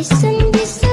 Listen, listen.